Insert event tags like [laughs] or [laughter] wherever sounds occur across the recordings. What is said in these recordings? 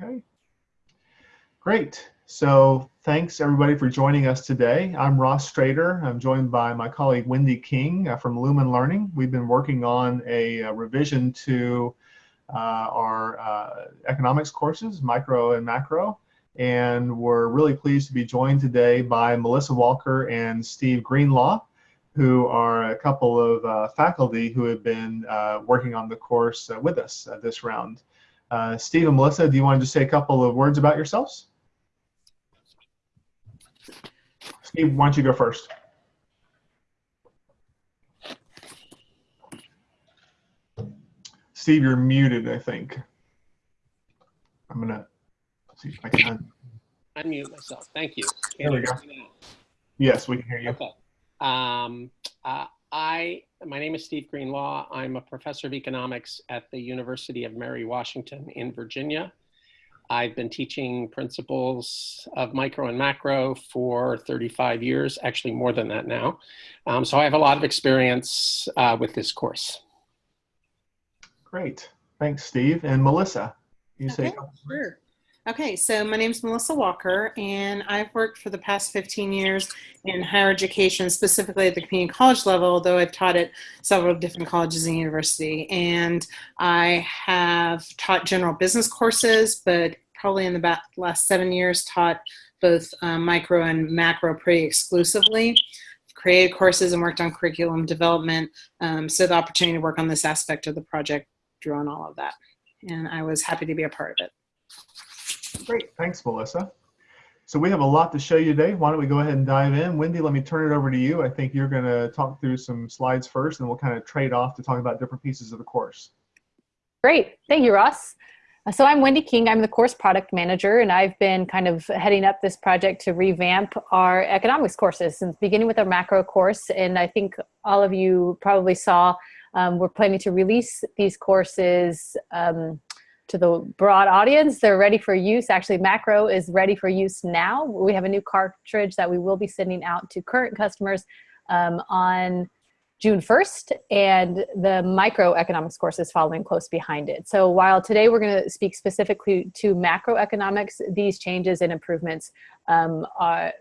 Okay. Great. So thanks everybody for joining us today. I'm Ross Strader. I'm joined by my colleague Wendy King uh, from Lumen Learning. We've been working on a, a revision to uh, our uh, economics courses, micro and macro. And we're really pleased to be joined today by Melissa Walker and Steve Greenlaw, who are a couple of uh, faculty who have been uh, working on the course uh, with us this round. Steve and Melissa, do you want to just say a couple of words about yourselves? Steve, why don't you go first? Steve, you're muted, I think. I'm gonna see if I can. Unmute myself. Thank you. Can there we go. Yes, we can hear you. Okay. Um, uh, I, my name is Steve Greenlaw. I'm a professor of economics at the University of Mary Washington in Virginia. I've been teaching principles of micro and macro for 35 years, actually more than that now. Um, so I have a lot of experience uh, with this course. Great. Thanks, Steve. And Melissa, you okay, say Sure. Okay, so my name is Melissa Walker, and I've worked for the past 15 years in higher education, specifically at the community college level, although I've taught at several different colleges and university. And I have taught general business courses, but probably in the last seven years taught both um, micro and macro pretty exclusively. created courses and worked on curriculum development, um, so the opportunity to work on this aspect of the project drew on all of that. And I was happy to be a part of it. Great, thanks, Melissa. So we have a lot to show you today. Why don't we go ahead and dive in? Wendy, let me turn it over to you. I think you're going to talk through some slides first, and we'll kind of trade off to talk about different pieces of the course. Great, thank you, Ross. So I'm Wendy King, I'm the course product manager, and I've been kind of heading up this project to revamp our economics courses since beginning with our macro course. And I think all of you probably saw um, we're planning to release these courses um, to the broad audience. They're ready for use. Actually, macro is ready for use now. We have a new cartridge that we will be sending out to current customers um, on June 1st, and the microeconomics course is following close behind it. So while today we're going to speak specifically to macroeconomics, these changes and improvements um, are,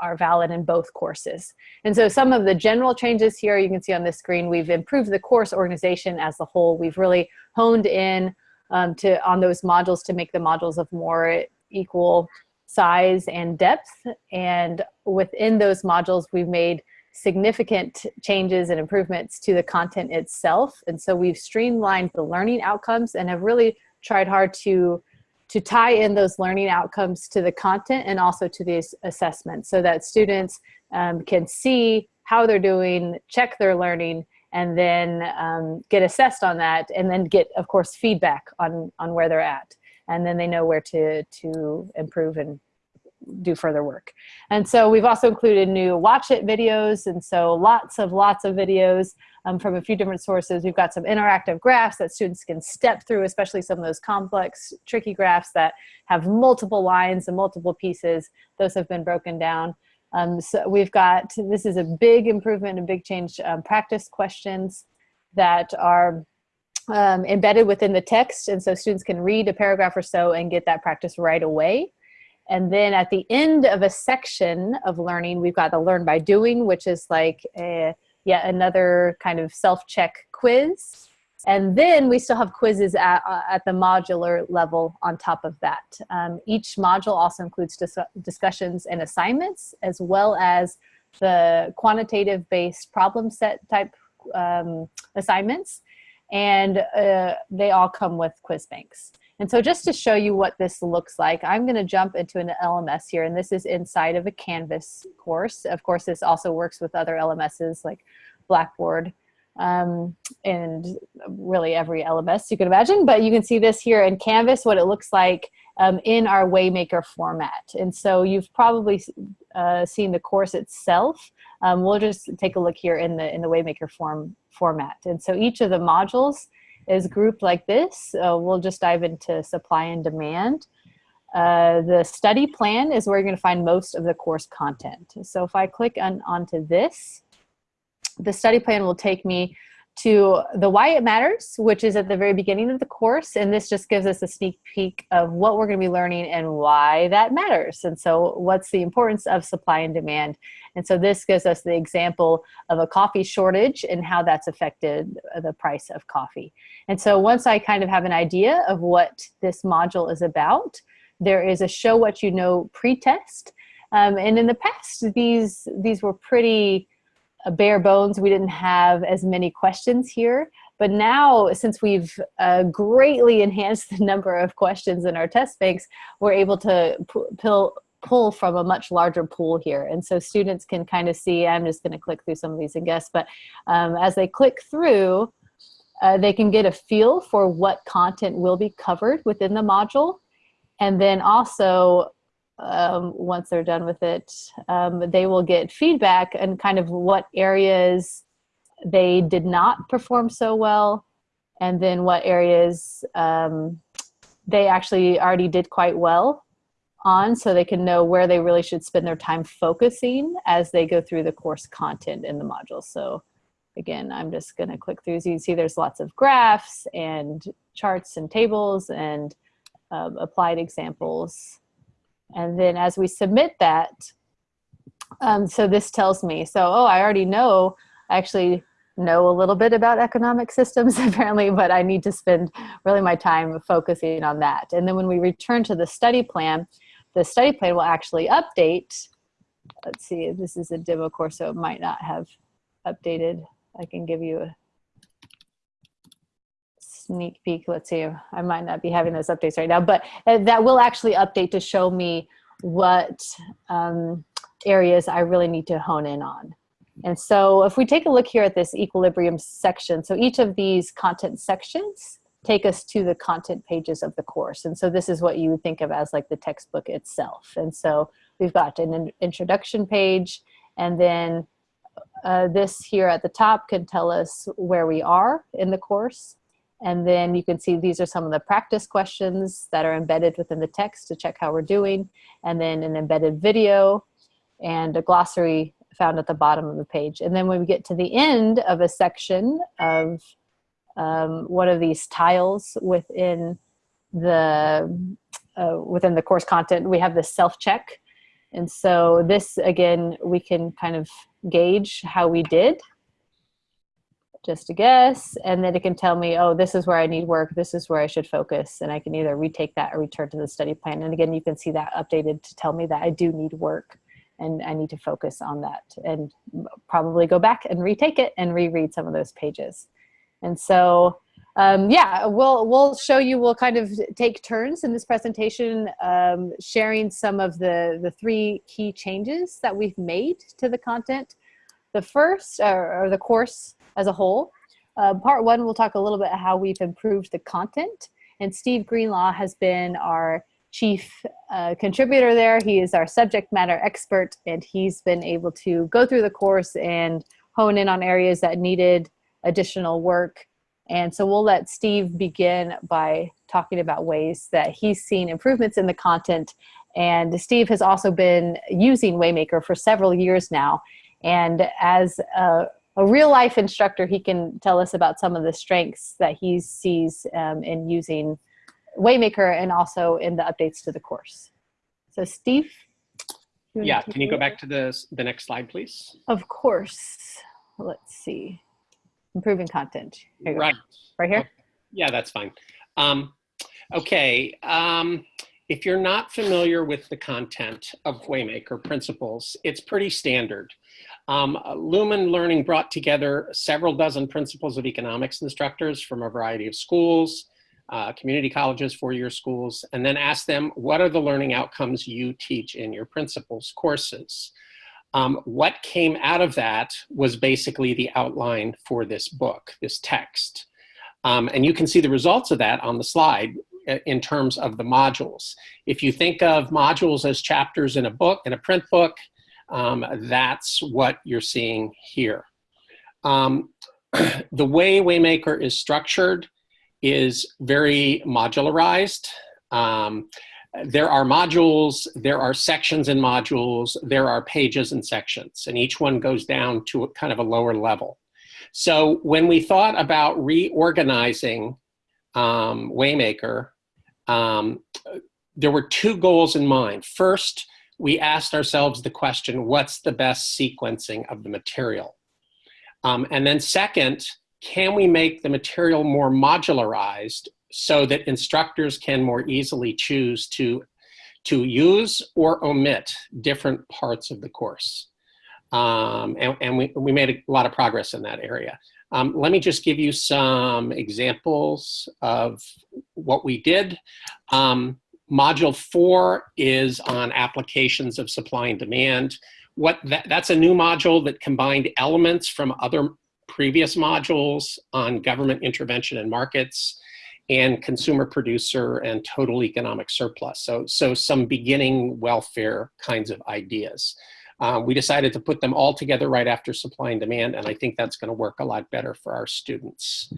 are valid in both courses. And so some of the general changes here you can see on the screen, we've improved the course organization as a whole. We've really honed in um, to on those modules to make the modules of more equal size and depth. And within those modules, we've made significant changes and improvements to the content itself. And so we've streamlined the learning outcomes and have really tried hard to to tie in those learning outcomes to the content and also to these assessments so that students um, can see how they're doing, check their learning, and then um, get assessed on that and then get of course feedback on on where they're at. And then they know where to to improve and do further work. And so we've also included new watch it videos. And so lots of lots of videos um, from a few different sources. We've got some interactive graphs that students can step through especially some of those complex tricky graphs that have multiple lines and multiple pieces. Those have been broken down um, so we've got, this is a big improvement, a big change, um, practice questions that are um, embedded within the text. And so students can read a paragraph or so and get that practice right away. And then at the end of a section of learning, we've got the learn by doing, which is like a, yet another kind of self-check quiz and then we still have quizzes at, uh, at the modular level on top of that. Um, each module also includes dis discussions and assignments, as well as the quantitative based problem set type um, assignments. And uh, they all come with quiz banks. And so just to show you what this looks like, I'm gonna jump into an LMS here, and this is inside of a Canvas course. Of course, this also works with other LMSs like Blackboard um, and really every LMS you can imagine. But you can see this here in Canvas, what it looks like um, in our Waymaker format. And so you've probably uh, seen the course itself. Um, we'll just take a look here in the, in the Waymaker form format. And so each of the modules is grouped like this. Uh, we'll just dive into supply and demand. Uh, the study plan is where you're going to find most of the course content. So if I click on onto this, the study plan will take me to the why it matters, which is at the very beginning of the course. And this just gives us a sneak peek of what we're going to be learning and why that matters. And so what's the importance of supply and demand. And so this gives us the example of a coffee shortage and how that's affected the price of coffee. And so once I kind of have an idea of what this module is about, there is a show what you know pre-test. Um, and in the past, these, these were pretty, bare bones. We didn't have as many questions here. But now, since we've uh, greatly [laughs] enhanced the number of questions in our test banks, we're able to pull, pull from a much larger pool here. And so students can kind of see, I'm just gonna click through some of these and guess, but um, as they click through, uh, they can get a feel for what content will be covered within the module. And then also um, once they're done with it, um, they will get feedback and kind of what areas they did not perform so well, and then what areas um, they actually already did quite well on so they can know where they really should spend their time focusing as they go through the course content in the module. So again, I'm just gonna click through. As you can see, there's lots of graphs and charts and tables and uh, applied examples and then as we submit that, um, so this tells me, so, oh, I already know, I actually know a little bit about economic systems [laughs] apparently, but I need to spend really my time focusing on that. And then when we return to the study plan, the study plan will actually update. Let's see, this is a demo course, so it might not have updated. I can give you a sneak peek. Let's see, I might not be having those updates right now, but that will actually update to show me what um, areas I really need to hone in on. And so if we take a look here at this equilibrium section, so each of these content sections take us to the content pages of the course. And so this is what you would think of as like the textbook itself. And so we've got an introduction page and then uh, this here at the top can tell us where we are in the course. And then you can see these are some of the practice questions that are embedded within the text to check how we're doing. And then an embedded video and a glossary found at the bottom of the page. And then when we get to the end of a section of um, one of these tiles within the uh, within the course content, we have the self-check. And so this, again, we can kind of gauge how we did just a guess and then it can tell me oh this is where i need work this is where i should focus and i can either retake that or return to the study plan. And again you can see that updated to tell me that i do need work and i need to focus on that and probably go back and retake it and reread some of those pages. And so um, yeah we'll we'll show you we'll kind of take turns in this presentation um, sharing some of the the three key changes that we've made to the content. The first or, or the course as a whole. Uh, part one, we'll talk a little bit how we've improved the content. And Steve Greenlaw has been our chief uh, contributor there. He is our subject matter expert and he's been able to go through the course and hone in on areas that needed additional work. And so we'll let Steve begin by talking about ways that he's seen improvements in the content. And Steve has also been using Waymaker for several years now. And as a a real life instructor, he can tell us about some of the strengths that he sees um, in using Waymaker and also in the updates to the course. So Steve? Yeah, can you go back to the, the next slide, please? Of course. Let's see. Improving content. Right. Right here? Okay. Yeah, that's fine. Um, okay. Um, if you're not familiar with the content of Waymaker principles, it's pretty standard. Um, Lumen Learning brought together several dozen principles of economics instructors from a variety of schools, uh, community colleges, four-year schools, and then asked them, what are the learning outcomes you teach in your principles courses? Um, what came out of that was basically the outline for this book, this text. Um, and you can see the results of that on the slide uh, in terms of the modules. If you think of modules as chapters in a book, in a print book, um, that's what you're seeing here. Um, [clears throat] the way Waymaker is structured is very modularized. Um, there are modules, there are sections in modules, there are pages and sections, and each one goes down to a kind of a lower level. So when we thought about reorganizing um, Waymaker, um, there were two goals in mind. First, we asked ourselves the question, what's the best sequencing of the material? Um, and then second, can we make the material more modularized so that instructors can more easily choose to, to use or omit different parts of the course? Um, and, and we, we made a lot of progress in that area. Um, let me just give you some examples of what we did. Um, module four is on applications of supply and demand. What that, that's a new module that combined elements from other previous modules on government intervention and markets and consumer producer and total economic surplus. So, so some beginning welfare kinds of ideas. Um, we decided to put them all together right after supply and demand, and I think that's going to work a lot better for our students.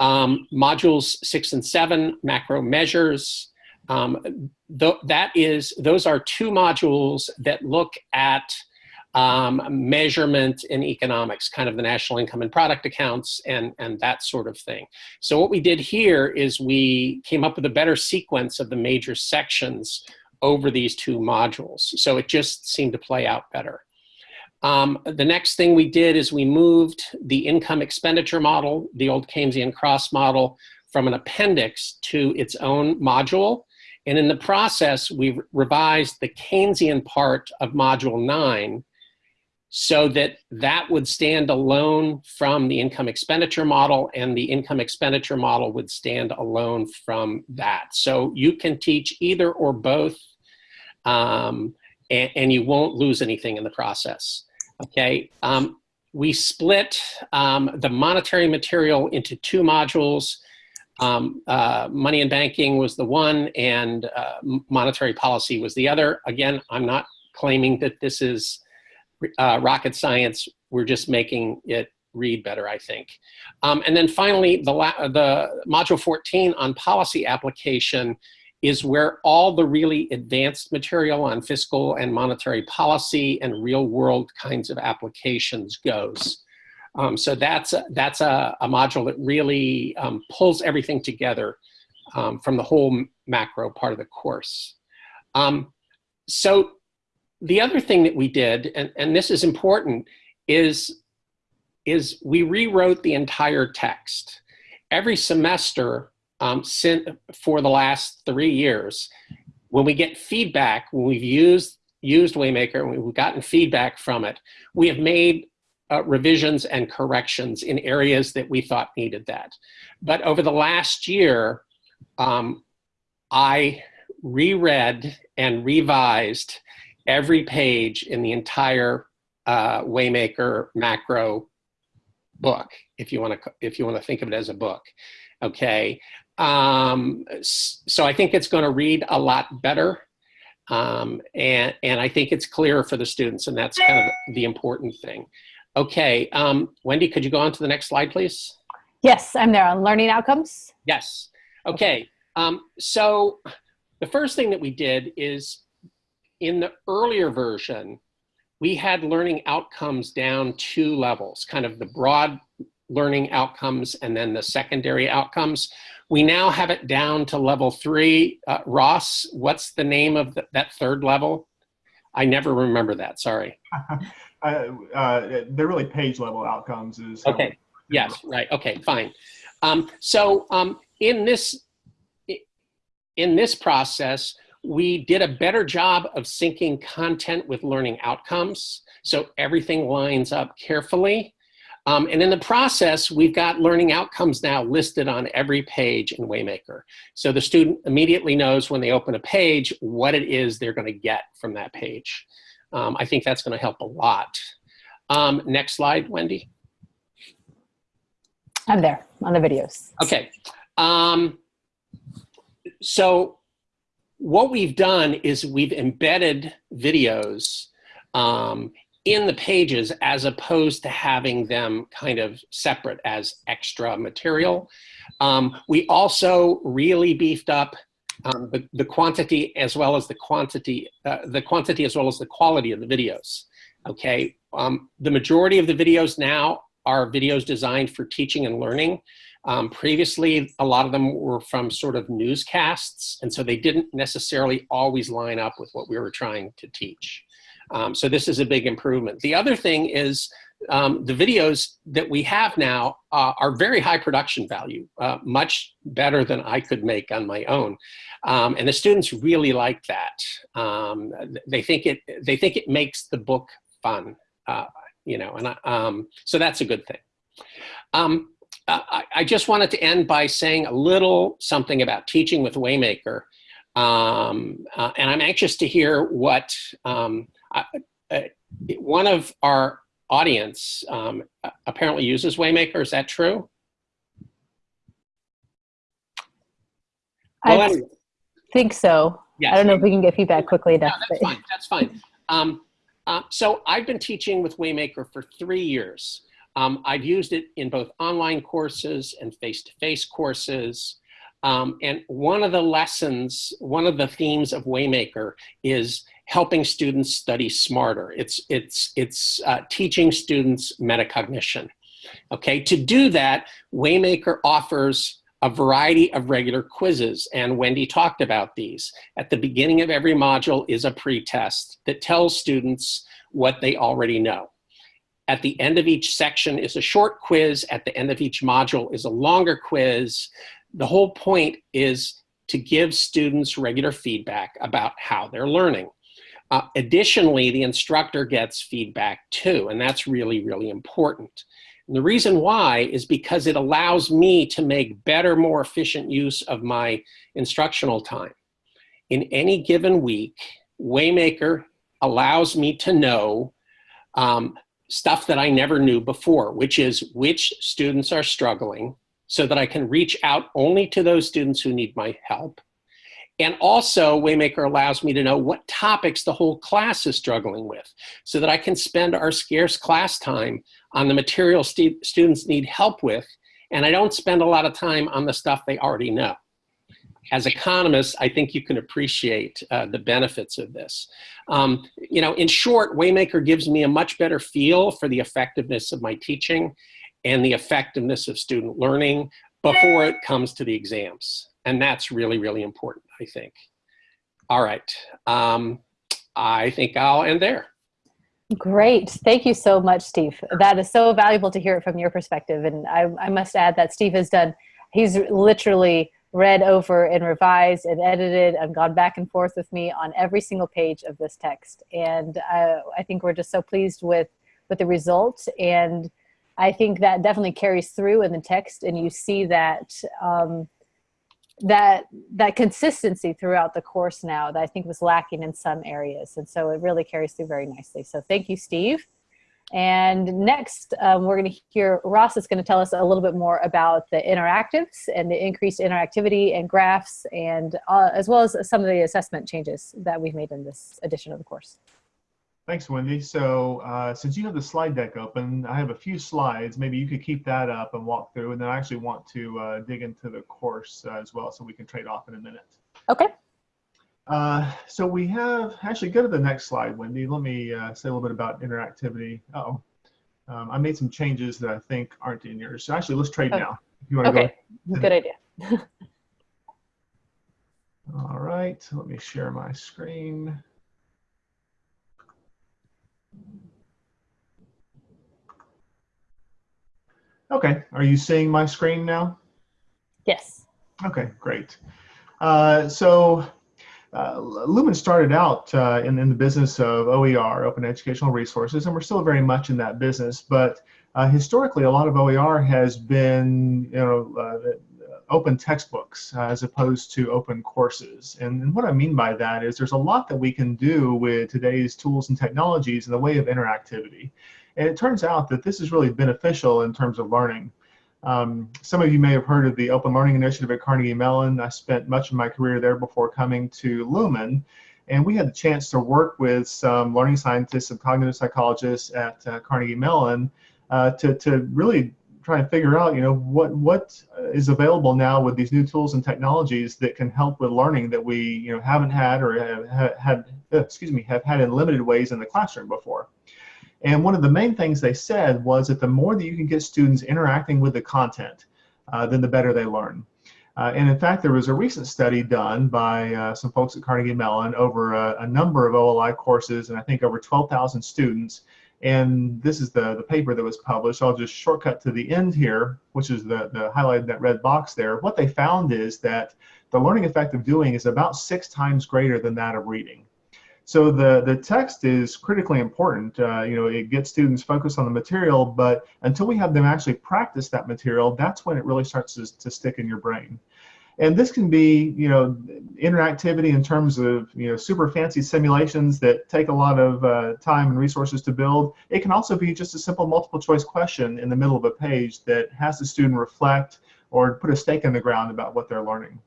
Um, modules six and seven, macro measures. Um, th that is, those are two modules that look at um, measurement in economics, kind of the national income and product accounts and, and that sort of thing. So what we did here is we came up with a better sequence of the major sections over these two modules. So it just seemed to play out better. Um, the next thing we did is we moved the income expenditure model, the old Keynesian cross model, from an appendix to its own module. And in the process, we revised the Keynesian part of module nine so that that would stand alone from the income expenditure model and the income expenditure model would stand alone from that. So you can teach either or both um, and, and, you won't lose anything in the process, okay? Um, we split um, the monetary material into two modules. Um, uh, money and banking was the one and uh, monetary policy was the other. Again, I'm not claiming that this is uh, rocket science. We're just making it read better, I think. Um, and then finally, the, the module 14 on policy application is where all the really advanced material on fiscal and monetary policy and real world kinds of applications goes. Um, so that's, a, that's a, a module that really um, pulls everything together um, from the whole macro part of the course. Um, so the other thing that we did, and, and this is important, is, is we rewrote the entire text. Every semester um, for the last three years, when we get feedback, when we've used used Waymaker and we've gotten feedback from it, we have made uh, revisions and corrections in areas that we thought needed that. But over the last year, um, I reread and revised every page in the entire uh, Waymaker macro book, if you want to if you want to think of it as a book. Okay, um, so I think it's going to read a lot better, um, and and I think it's clearer for the students, and that's kind of the important thing. Okay, um, Wendy, could you go on to the next slide, please? Yes, I'm there on learning outcomes. Yes. Okay. Um, so the first thing that we did is in the earlier version, we had learning outcomes down two levels, kind of the broad learning outcomes and then the secondary outcomes. We now have it down to level three. Uh, Ross, what's the name of the, that third level? I never remember that, sorry. [laughs] uh, uh, they're really page level outcomes. Is okay, yes, right, okay, fine. Um, so um, in this in this process, we did a better job of syncing content with learning outcomes. So everything lines up carefully. Um, and in the process, we've got learning outcomes now listed on every page in Waymaker. So the student immediately knows when they open a page what it is they're going to get from that page. Um, I think that's going to help a lot. Um, next slide, Wendy. I'm there on the videos. Okay. Um, so what we've done is we've embedded videos um, in the pages as opposed to having them kind of separate as extra material. Um, we also really beefed up um, the, the quantity as well as the quantity, uh, the quantity as well as the quality of the videos. Okay, um, the majority of the videos now are videos designed for teaching and learning. Um, previously, a lot of them were from sort of newscasts, and so they didn't necessarily always line up with what we were trying to teach. Um, so this is a big improvement. The other thing is um, the videos that we have now uh, are very high production value, uh, much better than I could make on my own. Um, and the students really like that. Um, they think it they think it makes the book fun, uh, you know, and I, um, so that's a good thing. Um, I, I, just wanted to end by saying a little something about teaching with Waymaker. Um, uh, and I'm anxious to hear what um, uh, one of our audience um, apparently uses Waymaker. Is that true? I think so. Yes. I don't know if we can get feedback quickly enough. No, that's fine. That's fine. Um, uh, so I've been teaching with Waymaker for three years. Um, I've used it in both online courses and face-to-face -face courses. Um, and one of the lessons, one of the themes of Waymaker is helping students study smarter. It's, it's, it's uh, teaching students metacognition. Okay, to do that, Waymaker offers a variety of regular quizzes, and Wendy talked about these. At the beginning of every module is a pretest that tells students what they already know. At the end of each section is a short quiz. At the end of each module is a longer quiz. The whole point is to give students regular feedback about how they're learning. Uh, additionally, the instructor gets feedback too, and that's really, really important. And the reason why is because it allows me to make better, more efficient use of my instructional time. In any given week, Waymaker allows me to know um, stuff that I never knew before, which is which students are struggling so that I can reach out only to those students who need my help. And also Waymaker allows me to know what topics the whole class is struggling with so that I can spend our scarce class time on the material st students need help with and I don't spend a lot of time on the stuff they already know. As economists, I think you can appreciate uh, the benefits of this. Um, you know, in short, Waymaker gives me a much better feel for the effectiveness of my teaching and the effectiveness of student learning before it comes to the exams. And that's really, really important, I think. All right. Um, I think I'll end there. Great. Thank you so much, Steve. That is so valuable to hear it from your perspective. And I, I must add that Steve has done, he's literally read over and revised and edited and gone back and forth with me on every single page of this text. And uh, I think we're just so pleased with, with the results. And I think that definitely carries through in the text and you see that um, that that consistency throughout the course now that I think was lacking in some areas. And so it really carries through very nicely. So thank you, Steve. And next, um, we're going to hear Ross is going to tell us a little bit more about the interactives and the increased interactivity and graphs, and uh, as well as some of the assessment changes that we've made in this edition of the course. Thanks, Wendy. So uh, since you have the slide deck open, I have a few slides. Maybe you could keep that up and walk through, and then I actually want to uh, dig into the course uh, as well, so we can trade off in a minute. Okay. Uh, so we have, actually go to the next slide, Wendy. Let me uh, say a little bit about interactivity. Uh oh um, I made some changes that I think aren't in yours. So actually, let's trade now. If you want to okay. go. Good idea. [laughs] All right, let me share my screen. Okay, are you seeing my screen now? Yes. Okay, great. Uh, so uh, Lumen started out uh, in, in the business of OER, Open Educational Resources, and we're still very much in that business. But uh, historically, a lot of OER has been, you know, uh, open textbooks uh, as opposed to open courses. And, and, what I mean by that is there's a lot that we can do with today's tools and technologies in the way of interactivity. And it turns out that this is really beneficial in terms of learning. Um, some of you may have heard of the Open Learning Initiative at Carnegie Mellon. I spent much of my career there before coming to Lumen. And we had the chance to work with some learning scientists and cognitive psychologists at uh, Carnegie Mellon uh, to, to really try and figure out, you know, what what is available now with these new tools and technologies that can help with learning that we, you know, haven't had or have had, excuse me, have had in limited ways in the classroom before. And one of the main things they said was that the more that you can get students interacting with the content, uh, then the better they learn. Uh, and in fact, there was a recent study done by uh, some folks at Carnegie Mellon over a, a, number of OLI courses, and I think over 12,000 students. And this is the, the paper that was published. I'll just shortcut to the end here, which is the, the highlighted that red box there. What they found is that the learning effect of doing is about six times greater than that of reading. So the, the text is critically important. Uh, you know, it gets students focused on the material, but until we have them actually practice that material, that's when it really starts to, to stick in your brain. And this can be, you know, interactivity in terms of, you know, super fancy simulations that take a lot of uh, time and resources to build. It can also be just a simple multiple choice question in the middle of a page that has the student reflect or put a stake in the ground about what they're learning.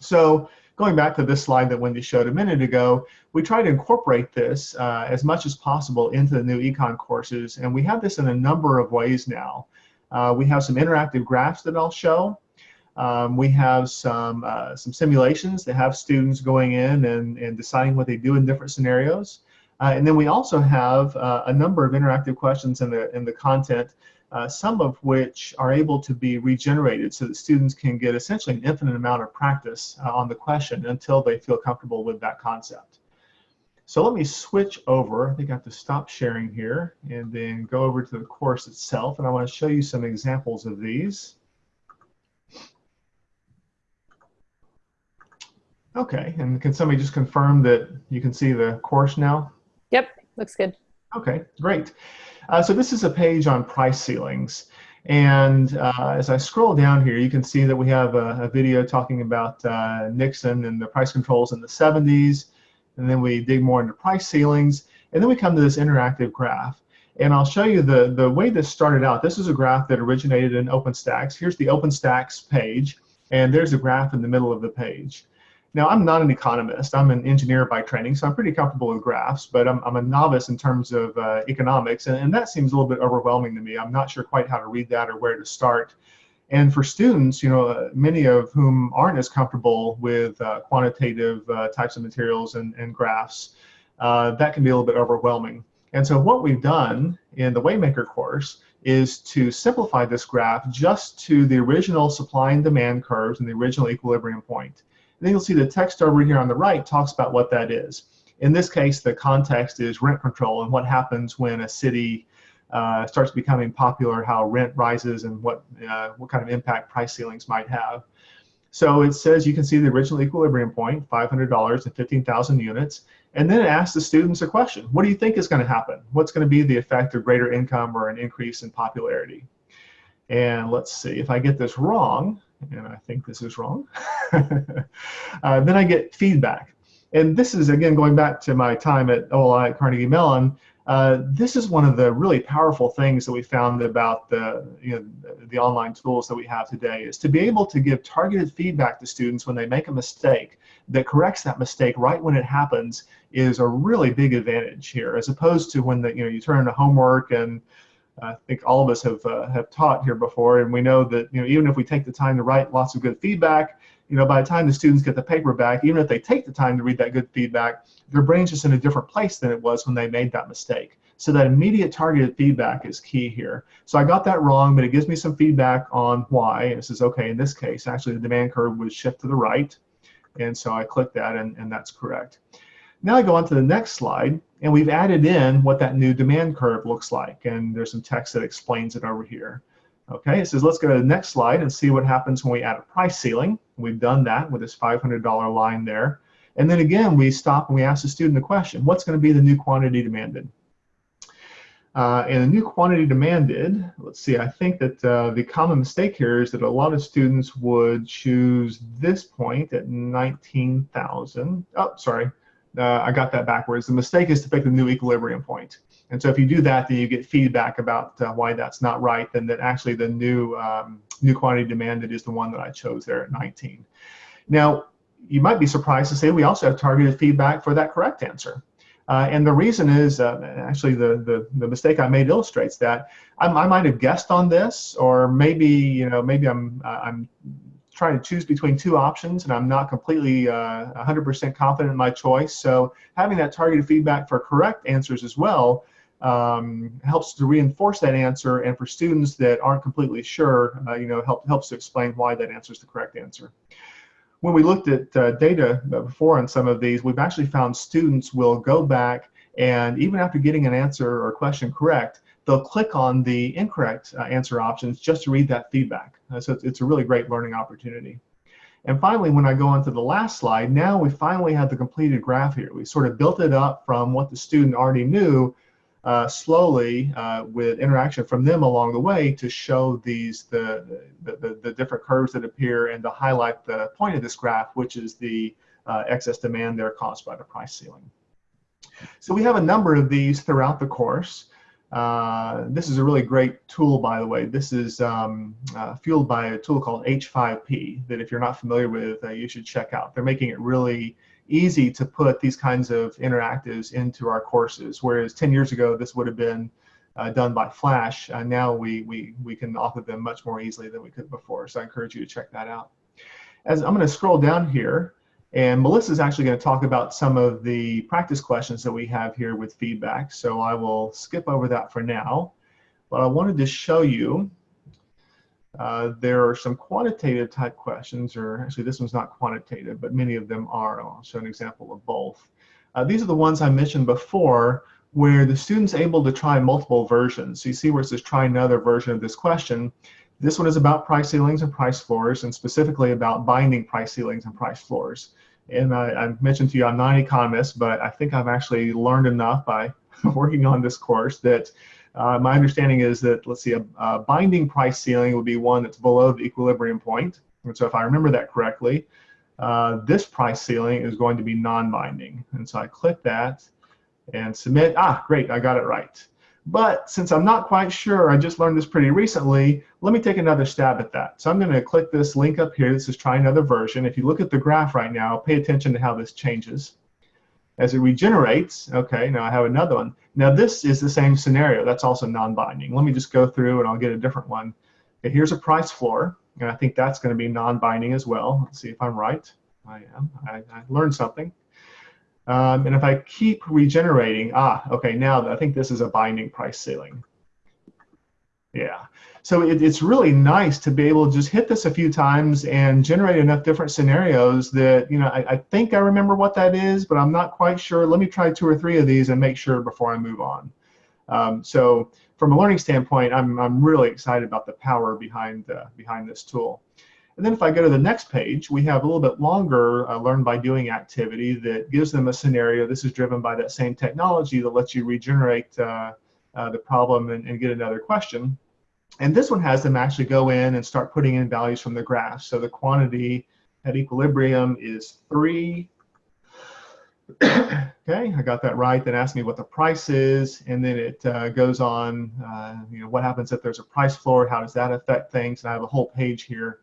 So going back to this slide that Wendy showed a minute ago, we try to incorporate this uh, as much as possible into the new econ courses, and we have this in a number of ways now. Uh, we have some interactive graphs that I'll show. Um, we have some, uh, some simulations that have students going in and, and deciding what they do in different scenarios. Uh, and then we also have uh, a number of interactive questions in the, in the content uh, some of which are able to be regenerated so that students can get essentially an infinite amount of practice uh, on the question until they feel comfortable with that concept. So let me switch over. I think I have to stop sharing here and then go over to the course itself. And I want to show you some examples of these. Okay, and can somebody just confirm that you can see the course now? Yep, looks good. Okay, great. Uh, so this is a page on price ceilings. And uh, as I scroll down here, you can see that we have a, a video talking about uh, Nixon and the price controls in the 70s. And then we dig more into price ceilings. And then we come to this interactive graph. And I'll show you the, the way this started out. This is a graph that originated in OpenStax. Here's the OpenStax page. And there's a graph in the middle of the page. Now, I'm not an economist. I'm an engineer by training, so I'm pretty comfortable with graphs, but I'm, I'm a novice in terms of uh, economics, and, and, that seems a little bit overwhelming to me. I'm not sure quite how to read that or where to start. And for students, you know, uh, many of whom aren't as comfortable with uh, quantitative uh, types of materials and, and graphs, uh, that can be a little bit overwhelming. And so what we've done in the Waymaker course is to simplify this graph just to the original supply and demand curves and the original equilibrium point. And then you'll see the text over here on the right talks about what that is. In this case, the context is rent control and what happens when a city uh, starts becoming popular, how rent rises and what, uh, what kind of impact price ceilings might have. So it says you can see the original equilibrium point, $500 and 15,000 units, and then it asks the students a question. What do you think is going to happen? What's going to be the effect of greater income or an increase in popularity? And let's see, if I get this wrong, and I think this is wrong, [laughs] uh, then I get feedback. And this is, again, going back to my time at OLI at Carnegie Mellon, uh, this is one of the really powerful things that we found about the, you know, the online tools that we have today is to be able to give targeted feedback to students when they make a mistake that corrects that mistake right when it happens is a really big advantage here as opposed to when the, you know you turn in a homework and I think all of us have uh, have taught here before, and we know that you know even if we take the time to write lots of good feedback, you know by the time the students get the paper back, even if they take the time to read that good feedback, their brain's just in a different place than it was when they made that mistake. So that immediate targeted feedback is key here. So I got that wrong, but it gives me some feedback on why. And it says, okay, in this case, actually the demand curve would shift to the right. And so I click that, and, and that's correct. Now I go on to the next slide, and we've added in what that new demand curve looks like. And there's some text that explains it over here. Okay, it says let's go to the next slide and see what happens when we add a price ceiling. We've done that with this $500 line there. And then again, we stop and we ask the student a question. What's going to be the new quantity demanded? Uh, and the new quantity demanded, let's see, I think that uh, the common mistake here is that a lot of students would choose this point at 19,000. Oh, sorry, uh, I got that backwards. The mistake is to pick the new equilibrium point. And so if you do that, then you get feedback about uh, why that's not right, then that actually the new, um, new quantity demanded is the one that I chose there at 19. Now, you might be surprised to say we also have targeted feedback for that correct answer. Uh, and the reason is, uh, actually, the, the, the mistake I made illustrates that. I, I, might have guessed on this, or maybe, you know, maybe I'm, I'm trying to choose between two options and I'm not completely 100% uh, confident in my choice. So having that targeted feedback for correct answers as well um, helps to reinforce that answer, and for students that aren't completely sure, uh, you know, help, helps to explain why that answer is the correct answer. When we looked at uh, data before on some of these, we've actually found students will go back and even after getting an answer or question correct, they'll click on the incorrect uh, answer options just to read that feedback. Uh, so it's, it's, a really great learning opportunity. And finally, when I go on to the last slide, now we finally have the completed graph here. We sort of built it up from what the student already knew uh, slowly uh, with interaction from them along the way to show these the, the, the, the, different curves that appear and to highlight the point of this graph, which is the uh, excess demand there caused by the price ceiling. So we have a number of these throughout the course. Uh, this is a really great tool, by the way. This is um, uh, fueled by a tool called H5P that if you're not familiar with, uh, you should check out. They're making it really easy to put these kinds of interactives into our courses, whereas 10 years ago this would have been uh, done by Flash. Uh, now we, we, we can offer them much more easily than we could before, so I encourage you to check that out. As I'm going to scroll down here, and Melissa is actually going to talk about some of the practice questions that we have here with feedback, so I will skip over that for now. But I wanted to show you uh, there are some quantitative type questions, or actually this one's not quantitative, but many of them are. I'll show an example of both. Uh, these are the ones I mentioned before where the student's able to try multiple versions. So you see where it says try another version of this question. This one is about price ceilings and price floors, and specifically about binding price ceilings and price floors. And I, mentioned to you I'm not an economist, but I think I've actually learned enough by [laughs] working on this course that uh, my understanding is that, let's see, a, a, binding price ceiling would be one that's below the equilibrium point. And so if I remember that correctly, uh, this price ceiling is going to be non-binding. And so I click that and submit. Ah, great, I got it right. But since I'm not quite sure, I just learned this pretty recently, let me take another stab at that. So I'm going to click this link up here. This is try another version. If you look at the graph right now, pay attention to how this changes. As it regenerates, okay, now I have another one. Now this is the same scenario. That's also non-binding. Let me just go through and I'll get a different one. Okay, here's a price floor, and I think that's going to be non-binding as well. Let's see if I'm right. I am. I, I learned something. Um, and if I keep regenerating, ah, okay, now I think this is a binding price ceiling. Yeah. So it, it's really nice to be able to just hit this a few times and generate enough different scenarios that, you know, I, I think I remember what that is, but I'm not quite sure. Let me try two or three of these and make sure before I move on. Um, so from a learning standpoint, I'm, I'm really excited about the power behind, uh, behind this tool. And then if I go to the next page, we have a little bit longer uh, learn by doing activity that gives them a scenario. This is driven by that same technology that lets you regenerate uh, uh, the problem and, and, get another question. And this one has them actually go in and start putting in values from the graph. So the quantity at equilibrium is 3. [coughs] okay, I got that right. Then ask me what the price is, and then it uh, goes on, uh, you know, what happens if there's a price floor, how does that affect things, and I have a whole page here.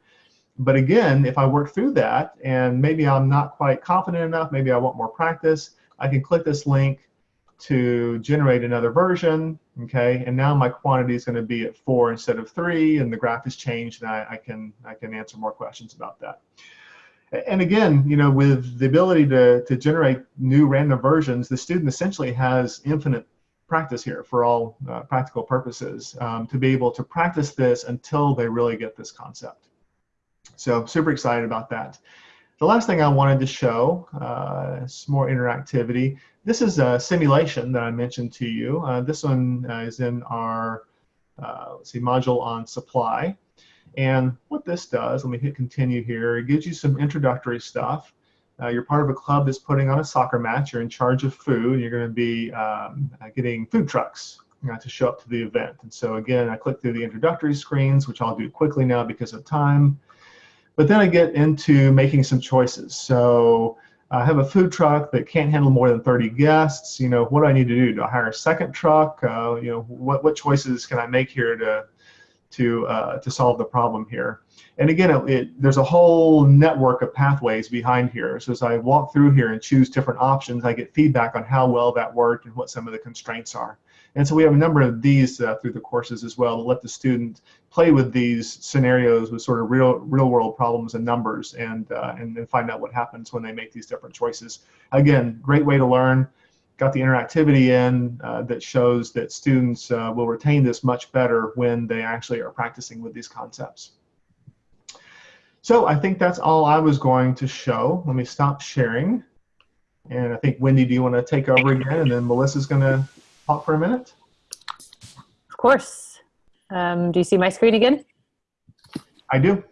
But again, if I work through that, and maybe I'm not quite confident enough, maybe I want more practice, I can click this link, to generate another version, okay? And now my quantity is going to be at four instead of three, and the graph has changed, and I, I can I can answer more questions about that. And again, you know, with the ability to, to generate new random versions, the student essentially has infinite practice here for all uh, practical purposes um, to be able to practice this until they really get this concept. So super excited about that. The last thing I wanted to show, uh, some more interactivity. This is a simulation that I mentioned to you. Uh, this one uh, is in our uh, let's see, module on supply. And what this does, let me hit continue here, it gives you some introductory stuff. Uh, you're part of a club that's putting on a soccer match. You're in charge of food. You're going to be um, getting food trucks uh, to show up to the event. And so again, I click through the introductory screens, which I'll do quickly now because of time. But then I get into making some choices. So I have a food truck that can't handle more than 30 guests. You know, what do I need to do? Do I hire a second truck? Uh, you know, what, what choices can I make here to to uh, to solve the problem here? And again, it, it, there's a whole network of pathways behind here. So as I walk through here and choose different options, I get feedback on how well that worked and what some of the constraints are. And so we have a number of these uh, through the courses as well to let the student play with these scenarios with sort of real real world problems and numbers and, uh, and, find out what happens when they make these different choices. Again, great way to learn. got the interactivity in uh, that shows that students uh, will retain this much better when they actually are practicing with these concepts. So I think that's all I was going to show. Let me stop sharing. And I think, Wendy, do you want to take over again? And then Melissa's going to talk for a minute. Of course. Um, do you see my screen again? I do.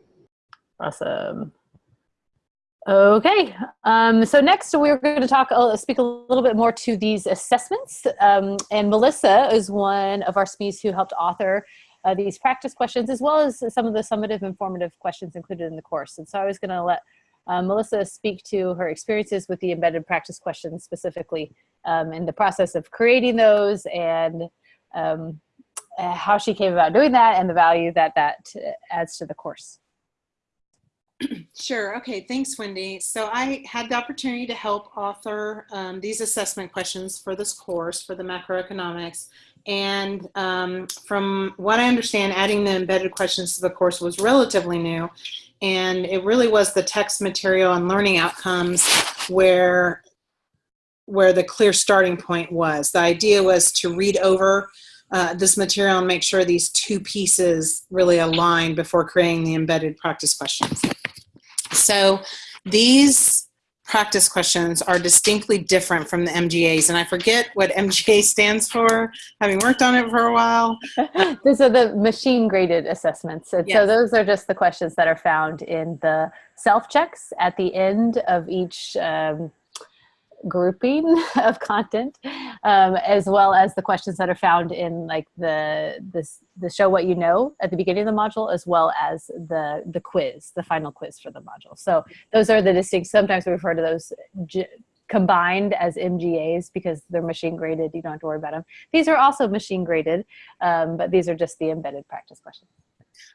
Awesome. Okay, um, so next we're going to talk, uh, speak a little bit more to these assessments. Um, and Melissa is one of our SMEs who helped author uh, these practice questions, as well as some of the summative informative questions included in the course. And so I was going to let uh, Melissa speak to her experiences with the embedded practice questions specifically um, in the process of creating those and um, uh, how she came about doing that and the value that that adds to the course. Sure. Okay. Thanks, Wendy. So I had the opportunity to help author um, these assessment questions for this course for the macroeconomics. And um, from what I understand, adding the embedded questions to the course was relatively new. And it really was the text material and learning outcomes where, where the clear starting point was. The idea was to read over uh, this material and make sure these two pieces really align before creating the embedded practice questions. So these practice questions are distinctly different from the MGAs. And I forget what MGA stands for, having worked on it for a while. [laughs] These are the machine graded assessments. And yes. so those are just the questions that are found in the self checks at the end of each um, grouping [laughs] of content, um, as well as the questions that are found in like the the show what you know at the beginning of the module, as well as the the quiz, the final quiz for the module. So those are the distinct. Sometimes we refer to those combined as MGAs because they're machine graded. You don't have to worry about them. These are also machine graded, um, but these are just the embedded practice questions.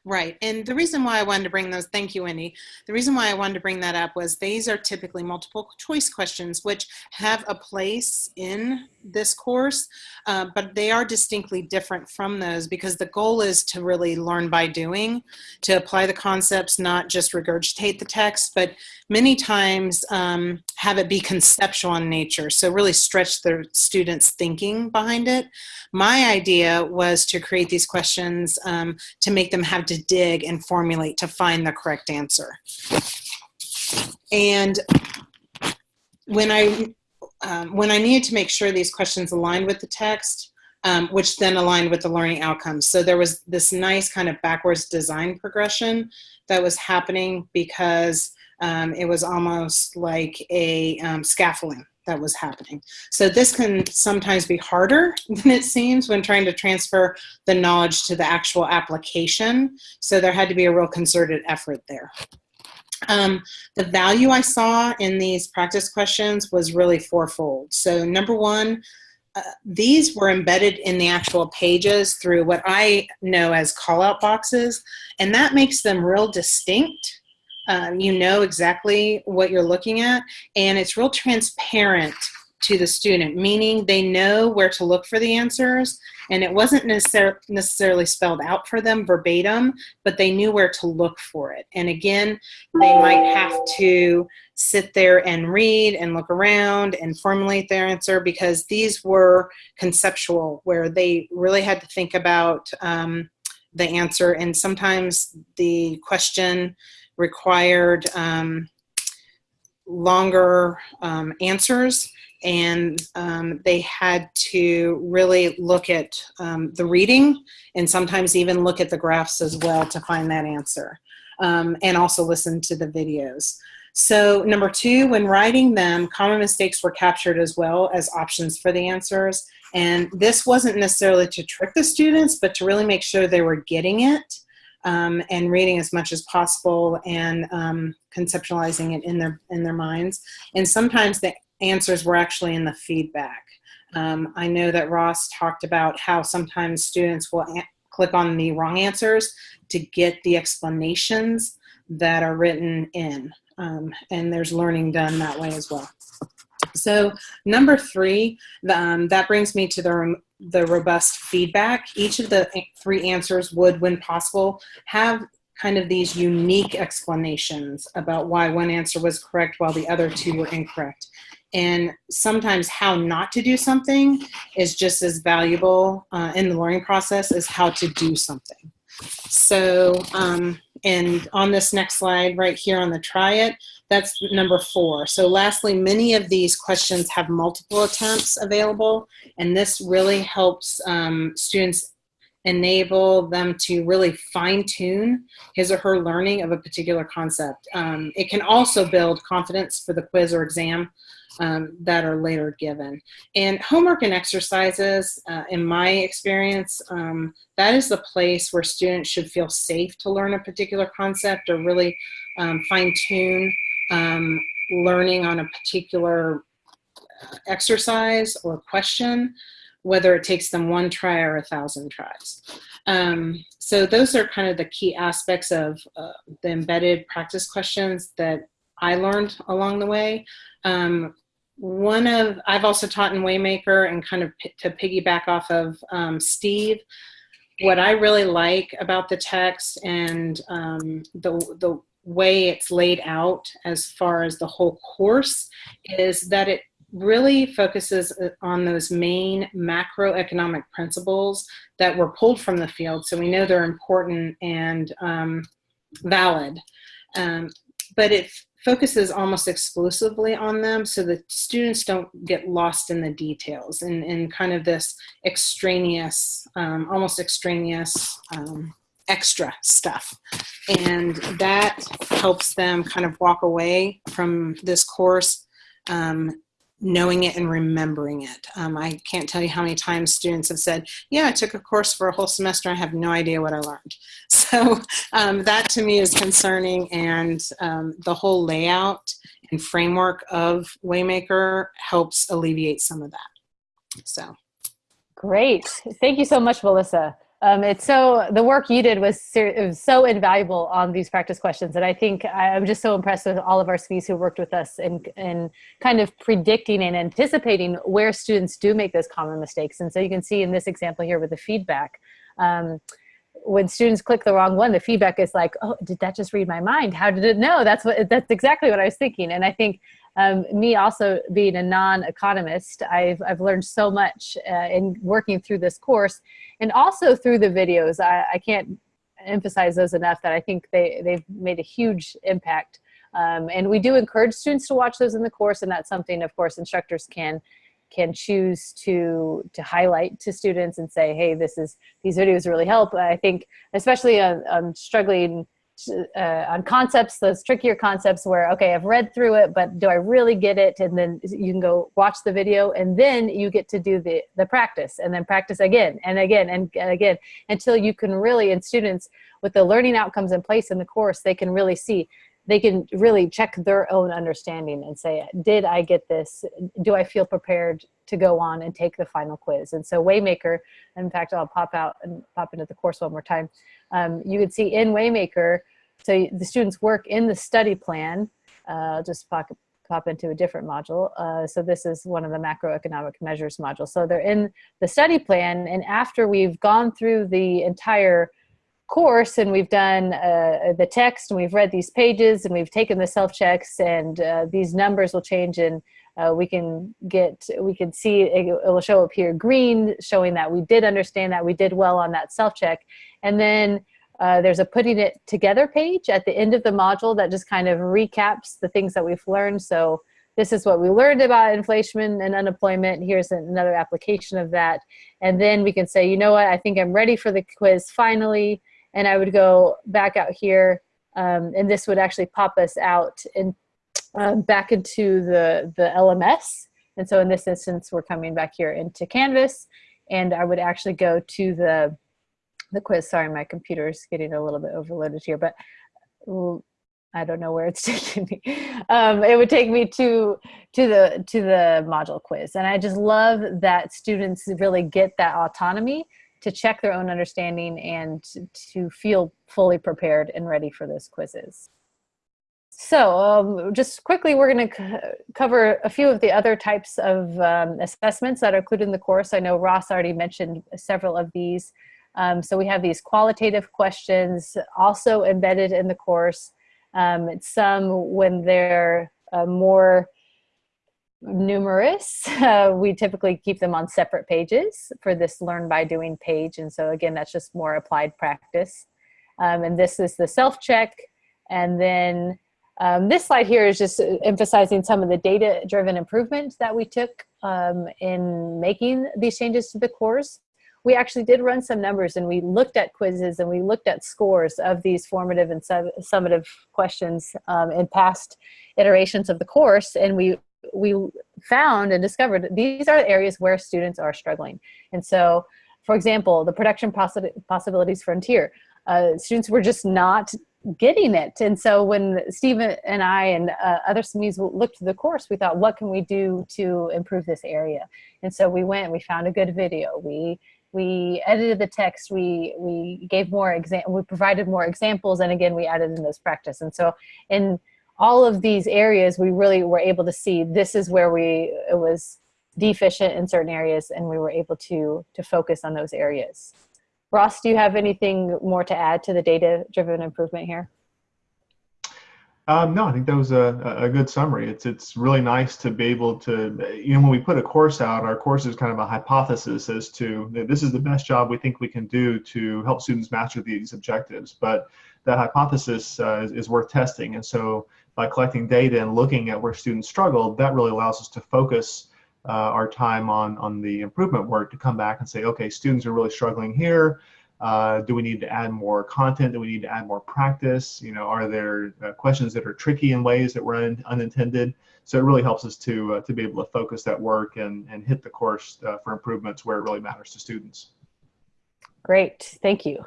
Right. And the reason why I wanted to bring those, thank you, Wendy. The reason why I wanted to bring that up was these are typically multiple choice questions, which have a place in this course, uh, but they are distinctly different from those because the goal is to really learn by doing, to apply the concepts, not just regurgitate the text, but many times um, have it be conceptual in nature. So really stretch the students' thinking behind it. My idea was to create these questions um, to make them have to dig and formulate to find the correct answer. And when I um, when I needed to make sure these questions aligned with the text, um, which then aligned with the learning outcomes. So there was this nice kind of backwards design progression that was happening because um, it was almost like a um, scaffolding that was happening. So this can sometimes be harder [laughs] than it seems when trying to transfer the knowledge to the actual application. So there had to be a real concerted effort there. Um, the value I saw in these practice questions was really fourfold. So number one, uh, these were embedded in the actual pages through what I know as call-out boxes, and that makes them real distinct. Um, you know exactly what you're looking at, and it's real transparent to the student, meaning they know where to look for the answers and it wasn't necessar necessarily spelled out for them verbatim, but they knew where to look for it. And again, they might have to sit there and read and look around and formulate their answer because these were conceptual where they really had to think about um, the answer and sometimes the question required um, longer um, answers and um, they had to really look at um, the reading and sometimes even look at the graphs as well to find that answer um, and also listen to the videos. So number two, when writing them, common mistakes were captured as well as options for the answers. And this wasn't necessarily to trick the students, but to really make sure they were getting it um, and reading as much as possible and um, conceptualizing it in their in their minds. And sometimes the answers were actually in the feedback. Um, I know that Ross talked about how sometimes students will click on the wrong answers to get the explanations that are written in. Um, and there's learning done that way as well. So number three, um, that brings me to the, the robust feedback. Each of the three answers would, when possible, have kind of these unique explanations about why one answer was correct while the other two were incorrect. And sometimes how not to do something is just as valuable uh, in the learning process as how to do something. So, um, and on this next slide right here on the try it, that's number four. So lastly, many of these questions have multiple attempts available, and this really helps um, students enable them to really fine tune his or her learning of a particular concept. Um, it can also build confidence for the quiz or exam um, that are later given. And homework and exercises, uh, in my experience, um, that is the place where students should feel safe to learn a particular concept or really um, fine tune um, learning on a particular uh, exercise or question whether it takes them one try or a thousand tries. Um, so those are kind of the key aspects of uh, the embedded practice questions that I learned along the way. Um, one of, I've also taught in Waymaker and kind of to piggyback off of um, Steve, what I really like about the text and um, the, the way it's laid out as far as the whole course is that it really focuses uh, on those main macroeconomic principles that were pulled from the field. So we know they're important and um, valid. Um, but it focuses almost exclusively on them so that students don't get lost in the details and, and kind of this extraneous, um, almost extraneous um, extra stuff. And that helps them kind of walk away from this course um, knowing it and remembering it. Um, I can't tell you how many times students have said, yeah, I took a course for a whole semester. I have no idea what I learned. [laughs] So um, that to me is concerning and um, the whole layout and framework of Waymaker helps alleviate some of that. So. Great. Thank you so much, Melissa. Um, it's so the work you did was, was, so invaluable on these practice questions, and I think I'm just so impressed with all of our SMEs who worked with us in, in kind of predicting and anticipating where students do make those common mistakes. And so you can see in this example here with the feedback, um, when students click the wrong one, the feedback is like, "Oh, did that just read my mind? How did it know?" That's what that's exactly what I was thinking. And I think um, me also being a non-economist, I've, I've learned so much uh, in working through this course and also through the videos. I, I can't emphasize those enough that I think they, they've made a huge impact. Um, and we do encourage students to watch those in the course and that's something of course instructors can can choose to to highlight to students and say, hey, this is these videos really help. I think especially on, on struggling uh, on concepts, those trickier concepts where, okay, I've read through it, but do I really get it? And then you can go watch the video and then you get to do the, the practice and then practice again and again and again until you can really, and students with the learning outcomes in place in the course, they can really see, they can really check their own understanding and say, did I get this? Do I feel prepared to go on and take the final quiz? And so Waymaker, in fact, I'll pop out and pop into the course one more time. Um, you can see in Waymaker, so the students work in the study plan, uh, just pop, pop into a different module. Uh, so this is one of the macroeconomic measures modules. So they're in the study plan and after we've gone through the entire course and we've done uh, the text and we've read these pages and we've taken the self-checks and uh, these numbers will change and uh, we can get, we can see, it, will show up here green, showing that we did understand that we did well on that self-check. And then uh, there's a putting it together page at the end of the module that just kind of recaps the things that we've learned. So this is what we learned about inflation and unemployment. Here's another application of that. And then we can say, you know what, I think I'm ready for the quiz finally and I would go back out here um, and this would actually pop us out and um, back into the, the LMS. And so in this instance, we're coming back here into Canvas and I would actually go to the, the quiz. Sorry, my computer is getting a little bit overloaded here, but I don't know where it's [laughs] taking me. Um, it would take me to to the to the module quiz, and I just love that students really get that autonomy to check their own understanding and to feel fully prepared and ready for those quizzes. So um, just quickly, we're going to cover a few of the other types of um, assessments that are included in the course. I know Ross already mentioned several of these. Um, so we have these qualitative questions also embedded in the course. Um, some when they're uh, more numerous. [laughs] Uh, we typically keep them on separate pages for this learn by doing page. And so again, that's just more applied practice. Um, and this is the self-check. And then um, this slide here is just emphasizing some of the data-driven improvements that we took um, in making these changes to the course. We actually did run some numbers and we looked at quizzes and we looked at scores of these formative and summative questions um, in past iterations of the course and we we found and discovered these are areas where students are struggling. And so, for example, the production possi possibilities frontier, uh, students were just not getting it. And so when Steve and I and uh, other SMEs looked at the course, we thought, what can we do to improve this area? And so we went, we found a good video. We we edited the text, we, we gave more exam, we provided more examples, and again, we added in those practice. And so in all of these areas, we really were able to see this is where we, it was deficient in certain areas, and we were able to, to focus on those areas. Ross, do you have anything more to add to the data-driven improvement here? Um, no, I think that was a, a good summary. It's it's really nice to be able to, you know, when we put a course out, our course is kind of a hypothesis as to this is the best job we think we can do to help students master these objectives. But that hypothesis uh, is, is, worth testing. And so by collecting data and looking at where students struggle, that really allows us to focus uh, our time on, on the improvement work to come back and say, okay, students are really struggling here. Uh, do we need to add more content? Do we need to add more practice? You know, are there uh, questions that are tricky in ways that were un unintended? So it really helps us to uh, to be able to focus that work and and hit the course uh, for improvements where it really matters to students. Great, thank you.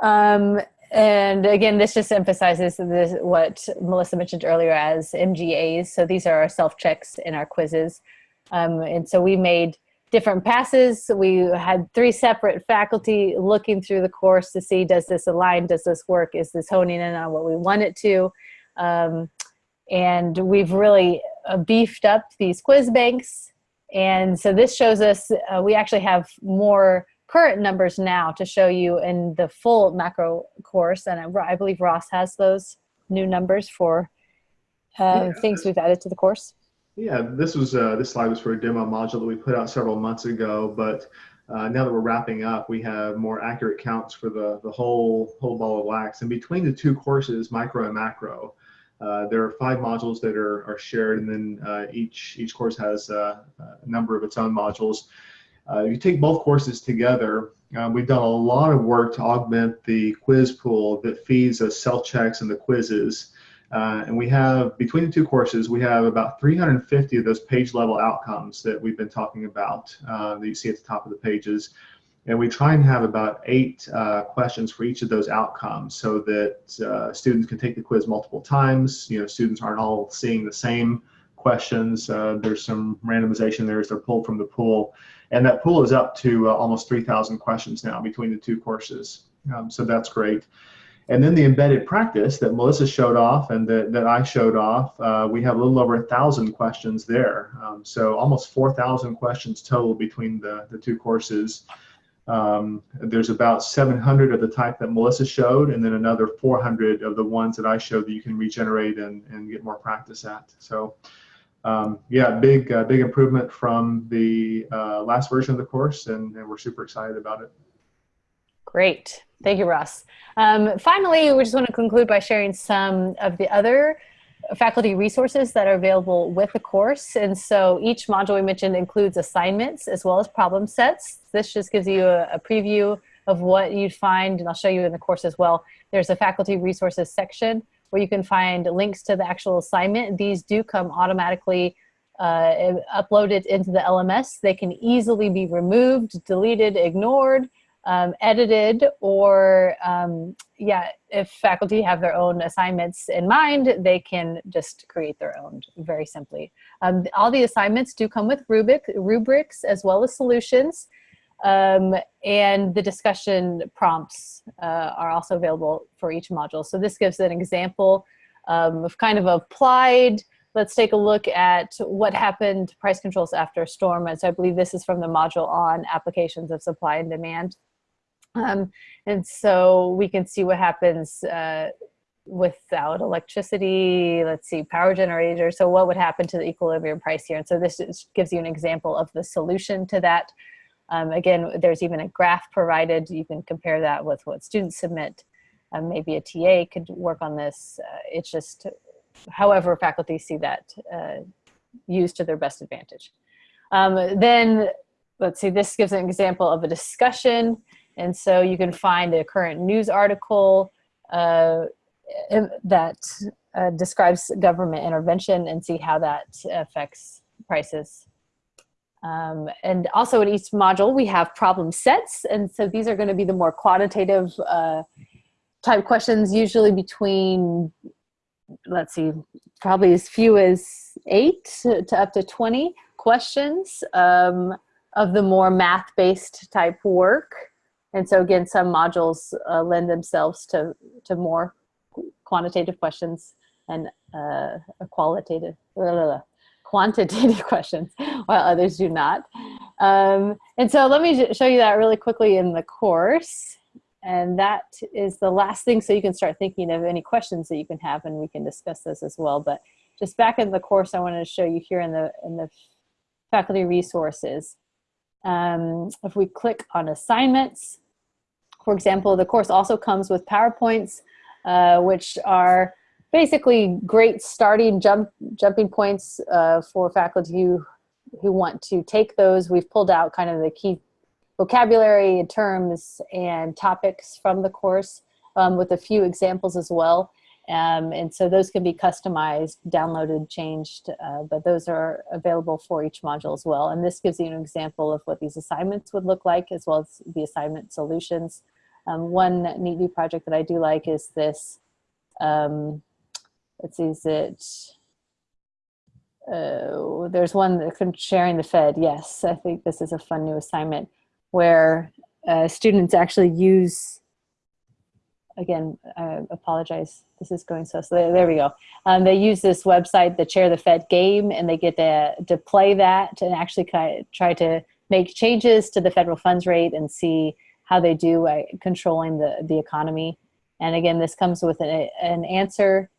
Um, and again, this just emphasizes this, what Melissa mentioned earlier as MGAs. So these are our self checks in our quizzes. Um, and so we made different passes. We had three separate faculty looking through the course to see, does this align, does this work, is this honing in on what we want it to? Um, and we've really uh, beefed up these quiz banks. And so this shows us, uh, we actually have more current numbers now to show you in the full macro course. And I, I believe Ross has those new numbers for uh, yeah. things we've added to the course. Yeah, this was uh, this slide was for a demo module that we put out several months ago, but uh, now that we're wrapping up, we have more accurate counts for the, the whole whole ball of wax. And between the two courses, micro and macro, uh, there are five modules that are, are shared, and then uh, each each course has uh, a number of its own modules. Uh, if you take both courses together, we've done a lot of work to augment the quiz pool that feeds us self checks and the quizzes. Uh, and we have, between the two courses, we have about 350 of those page level outcomes that we've been talking about uh, that you see at the top of the pages. And we try and have about eight uh, questions for each of those outcomes so that uh, students can take the quiz multiple times. You know, students aren't all seeing the same questions. Uh, there's some randomization there as they're pulled from the pool. And that pool is up to uh, almost 3,000 questions now between the two courses. Um, so that's great. And then the embedded practice that Melissa showed off and that, that I showed off, uh, we have a little over a thousand questions there. Um, so almost 4,000 questions total between the, the two courses. Um, there's about 700 of the type that Melissa showed, and then another 400 of the ones that I showed that you can regenerate and, and get more practice at. So um, yeah, big, uh, big improvement from the uh, last version of the course, and, and we're super excited about it. Great. Thank you, Ross. Um, finally, we just want to conclude by sharing some of the other faculty resources that are available with the course. And so each module we mentioned includes assignments as well as problem sets. This just gives you a, a preview of what you'd find, and I'll show you in the course as well. There's a faculty resources section where you can find links to the actual assignment. These do come automatically uh, uploaded into the LMS. They can easily be removed, deleted, ignored, um, edited or um, yeah, if faculty have their own assignments in mind, they can just create their own very simply. Um, all the assignments do come with rubric, rubrics as well as solutions. Um, and the discussion prompts uh, are also available for each module. So this gives an example um, of kind of applied let's take a look at what happened price controls after storm. And so I believe this is from the module on applications of supply and demand. Um, and so we can see what happens uh, without electricity, let's see, power generator. So what would happen to the equilibrium price here? And so this is, gives you an example of the solution to that. Um, again, there's even a graph provided. You can compare that with what students submit. Um, maybe a TA could work on this. Uh, it's just however faculty see that uh, used to their best advantage. Um, then, let's see, this gives an example of a discussion. And so you can find a current news article uh, that uh, describes government intervention and see how that affects prices. Um, and also in each module, we have problem sets. And so these are gonna be the more quantitative uh, type questions, usually between, let's see, probably as few as eight to, to up to 20 questions um, of the more math-based type work. And so again, some modules uh, lend themselves to, to more quantitative questions and uh, qualitative, blah, blah, blah, quantitative [laughs] questions, while others do not. Um, and so let me show you that really quickly in the course. And that is the last thing so you can start thinking of any questions that you can have and we can discuss this as well. But just back in the course, I wanted to show you here in the, in the faculty resources. Um, if we click on assignments, for example, the course also comes with PowerPoints, uh, which are basically great starting jump jumping points uh, for faculty who, who want to take those. We've pulled out kind of the key vocabulary terms and topics from the course um, with a few examples as well. Um, and so those can be customized, downloaded, changed, uh, but those are available for each module as well. And this gives you an example of what these assignments would look like as well as the assignment solutions. Um, one neat new project that I do like is this, um, let's see, is it, uh, there's one that sharing the Fed. Yes, I think this is a fun new assignment where uh, students actually use again, I apologize. This is going so slow. There we go. Um, they use this website, the Chair the Fed game, and they get to, to play that and actually try to make changes to the federal funds rate and see how they do uh, controlling the, the economy. And again, this comes with an, an answer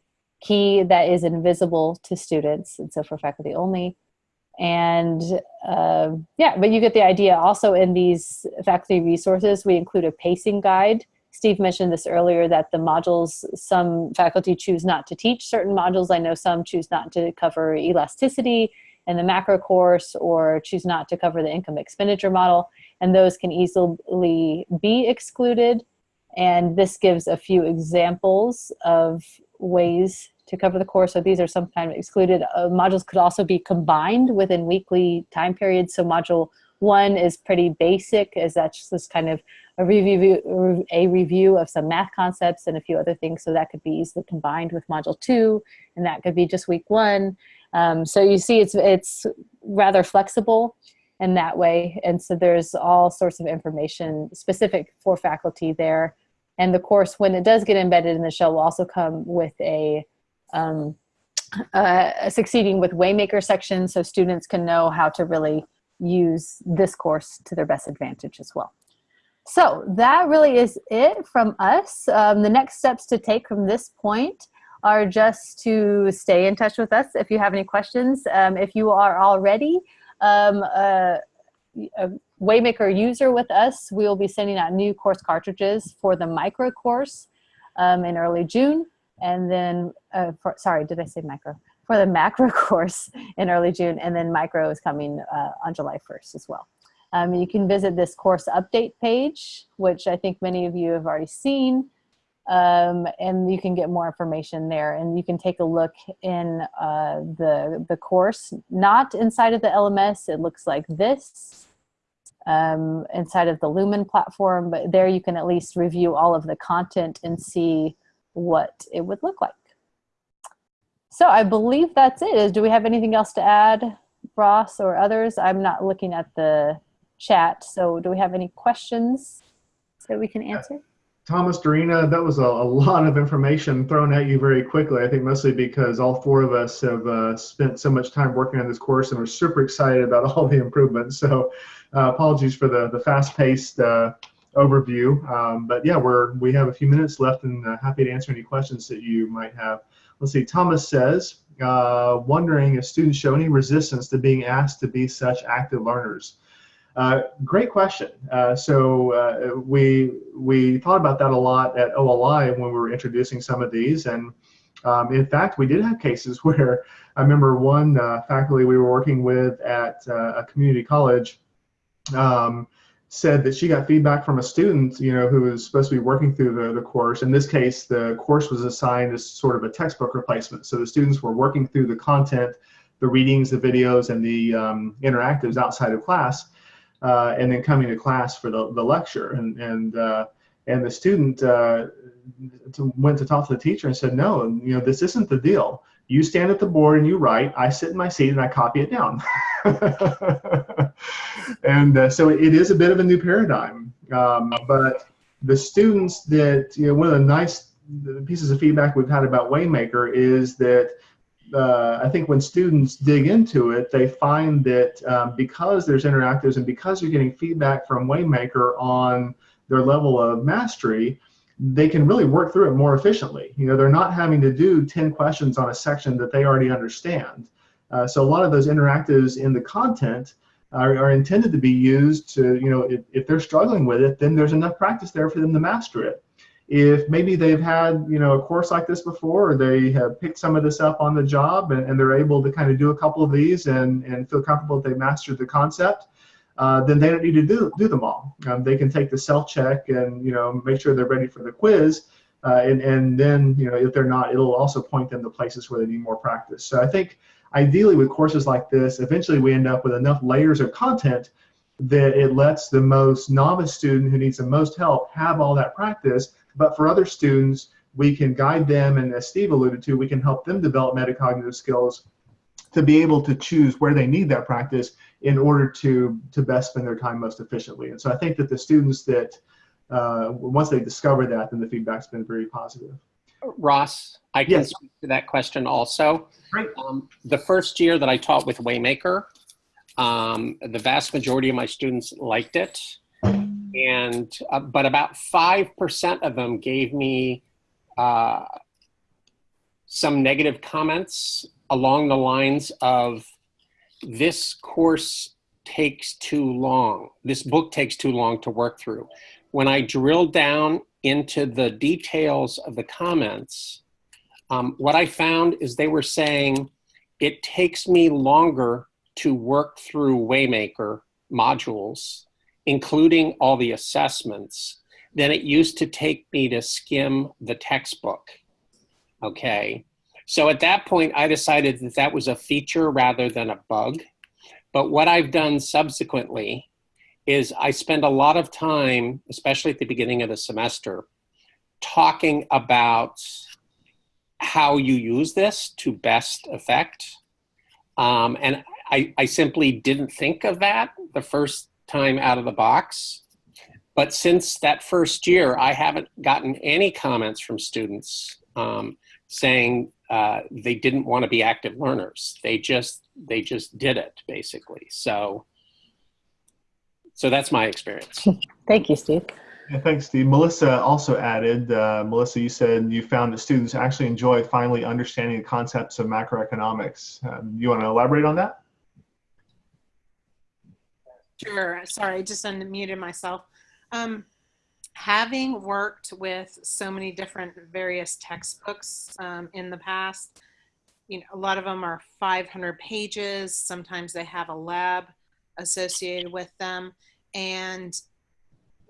key that is invisible to students, and so for faculty only. And uh, yeah, but you get the idea. Also in these faculty resources, we include a pacing guide Steve mentioned this earlier that the modules, some faculty choose not to teach certain modules. I know some choose not to cover elasticity in the macro course or choose not to cover the income expenditure model. And those can easily be excluded. And this gives a few examples of ways to cover the course. So these are sometimes excluded. Uh, modules could also be combined within weekly time periods. So module one is pretty basic, as that's just kind of a review, a review of some math concepts and a few other things. So that could be easily combined with module two, and that could be just week one. Um, so you see it's, it's rather flexible in that way. And so there's all sorts of information specific for faculty there. And the course, when it does get embedded in the shell, will also come with a, um, uh, succeeding with Waymaker section so students can know how to really use this course to their best advantage as well. So that really is it from us. Um, the next steps to take from this point are just to stay in touch with us if you have any questions. Um, if you are already um, a, a, Waymaker user with us, we will be sending out new course cartridges for the micro course um, in early June. And then, uh, for, sorry, did I say micro? For the [laughs] macro course in early June, and then micro is coming uh, on July 1st as well. Um, you can visit this course update page, which I think many of you have already seen. Um, and you can get more information there and you can take a look in uh, the, the course, not inside of the LMS, it looks like this um, inside of the Lumen platform, but there you can at least review all of the content and see what it would look like. So I believe that's it. Do we have anything else to add, Ross or others? I'm not looking at the chat. So do we have any questions that we can answer? Thomas, Dorina, that was a, a, lot of information thrown at you very quickly. I think mostly because all four of us have uh, spent so much time working on this course and we're super excited about all the improvements. So uh, apologies for the, the fast-paced uh, overview. Um, but yeah, we're we have a few minutes left, and uh, happy to answer any questions that you might have. Let's see. Thomas says, uh, wondering if students show any resistance to being asked to be such active learners. Uh, great question. Uh, so uh, we we thought about that a lot at OLI when we were introducing some of these, and um, in fact, we did have cases [laughs] where I remember one uh, faculty we were working with at uh, a community college um, said that she got feedback from a student, you know, who was supposed to be working through the, the course. In this case, the course was assigned as sort of a textbook replacement. So the students were working through the content, the readings, the videos, and the um, interactives outside of class, uh, and then coming to class for the, the lecture. And, and, uh, and the student uh, went to talk to the teacher and said, no, you know, this isn't the deal. You stand at the board and you write. I sit in my seat and I copy it down. [laughs] and uh, so it is a bit of a new paradigm. Um, but the students that, you know, one of the nice pieces of feedback we've had about Waymaker is that uh, I think when students dig into it, they find that um, because there's interactives and because you're getting feedback from Waymaker on their level of mastery, they can really work through it more efficiently. You know, they're not having to do 10 questions on a section that they already understand. Uh, so a lot of those interactives in the content are, are, intended to be used to, you know, if, if they're struggling with it, then there's enough practice there for them to master it. If maybe they've had, you know, a course like this before, or they have picked some of this up on the job and, and they're able to kind of do a couple of these and, and feel comfortable that they mastered the concept, uh, then they don't need to do, do them all. Um, they can take the self check and you know make sure they're ready for the quiz, uh, and and then you know if they're not, it'll also point them to places where they need more practice. So I think ideally with courses like this, eventually we end up with enough layers of content that it lets the most novice student who needs the most help have all that practice. But for other students, we can guide them, and as Steve alluded to, we can help them develop metacognitive skills to be able to choose where they need that practice in order to to best spend their time most efficiently. And so I think that the students that uh, once they discover that, then the feedback's been very positive. Ross, I can yes. speak to that question also. Right. Um, the first year that I taught with Waymaker, um, the vast majority of my students liked it, and uh, but about five percent of them gave me uh, some negative comments along the lines of this course takes too long. This book takes too long to work through. When I drilled down into the details of the comments, um, what I found is they were saying it takes me longer to work through Waymaker modules, including all the assessments, than it used to take me to skim the textbook. Okay. So at that point, I decided that that was a feature rather than a bug. But what I've done subsequently is I spend a lot of time, especially at the beginning of the semester, talking about how you use this to best effect. Um, and I, I simply didn't think of that the first time out of the box. But since that first year, I haven't gotten any comments from students um, saying uh, they didn't want to be active learners. They just they just did it basically. So so that's my experience. [laughs] Thank you, Steve. Yeah, thanks, Steve. Melissa also added, uh, Melissa, you said you found that students actually enjoy finally understanding the concepts of macroeconomics. Um, you want to elaborate on that? Sure. Sorry, I just unmuted myself. Um, having worked with so many different various textbooks um, in the past, you know, a lot of them are 500 pages. Sometimes they have a lab associated with them. And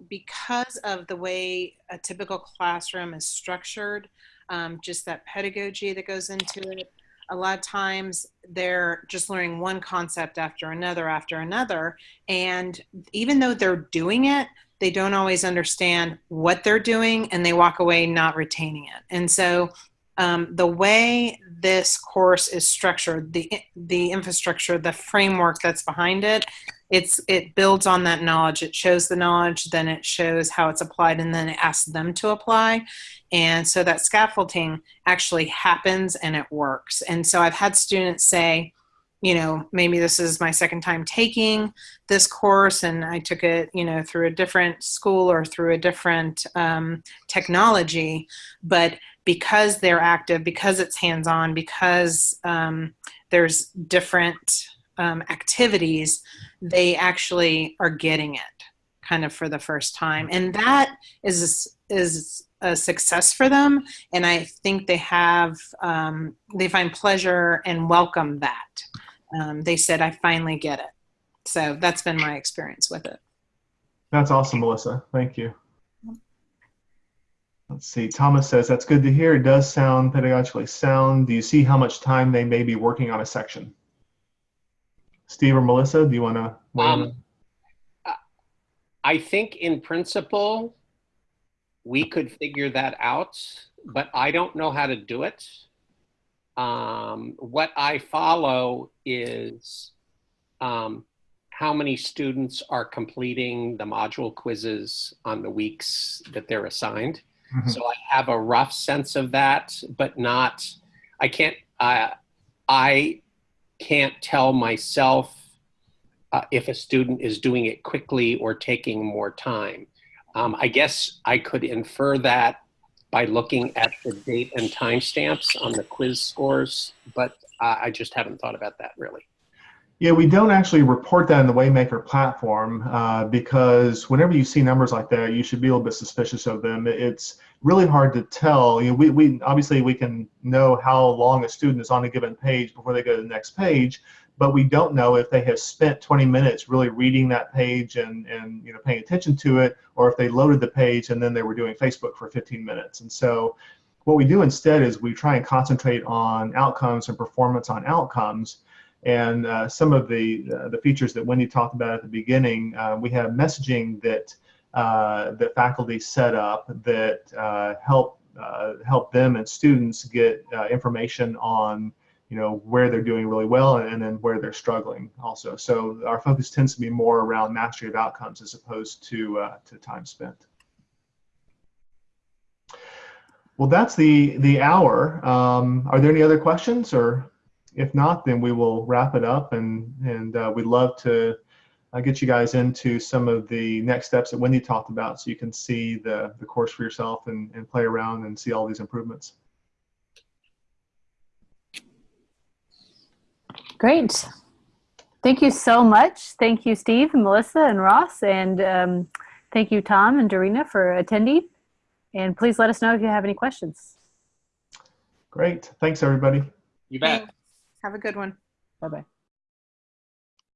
because of the way a typical classroom is structured, um, just that pedagogy that goes into it, a lot of times they're just learning one concept after another after another. And even though they're doing it, they don't always understand what they're doing and they walk away not retaining it. And so um, the way this course is structured, the the infrastructure, the framework that's behind it, it's it builds on that knowledge. It shows the knowledge, then it shows how it's applied, and then it asks them to apply. And so that scaffolding actually happens and it works. And so I've had students say, you know, maybe this is my second time taking this course and I took it, you know, through a different school or through a different um, technology. But because they're active, because it's hands on, because um, there's different um, activities, they actually are getting it kind of for the first time. And that is, is a success for them. And I think they have, um, they find pleasure and welcome that um, they said, I finally get it. So that's been my experience with it. That's awesome, Melissa. Thank you. Let's see. Thomas says, that's good to hear. It does sound pedagogically sound. Do you see how much time they may be working on a section? Steve or Melissa, do you want to? Um, I think in principle, we could figure that out, but I don't know how to do it. Um, what I follow is um, how many students are completing the module quizzes on the weeks that they're assigned. Mhm. So I have a rough sense of that, but not, I can't, uh, I can't tell myself uh, if a student is doing it quickly or taking more time. Um, I guess I could infer that by looking at the date and timestamps on the quiz scores, but I just haven't thought about that really. Yeah, we don't actually report that in the Waymaker platform uh, because whenever you see numbers like that, you should be a little bit suspicious of them. It's really hard to tell. You know, we, we obviously we can know how long a student is on a given page before they go to the next page, but we don't know if they have spent 20 minutes really reading that page and, and you know paying attention to it, or if they loaded the page and then they were doing Facebook for 15 minutes. And so what we do instead is we try and concentrate on outcomes and performance on outcomes. And uh, some of the uh, the features that Wendy talked about at the beginning, uh, we have messaging that uh, that faculty set up that uh, help uh, help them and students get information on you know where they're doing really well and then where they're struggling also. So our focus tends to be more around mastery of outcomes as opposed to to time spent. Well, that's the the hour. Um, are there any other questions or? if not, then we will wrap it up and, and uh, we'd love to uh, get you guys into some of the next steps that Wendy talked about so you can see the, the course for yourself and, and play around and see all these improvements. Great. Thank you so much. Thank you, Steve and Melissa and Ross. And um, thank you, Tom and Dorina for attending. And please let us know if you have any questions. Great. Thanks, everybody. You bet. Thanks. Have a good one. Bye-bye.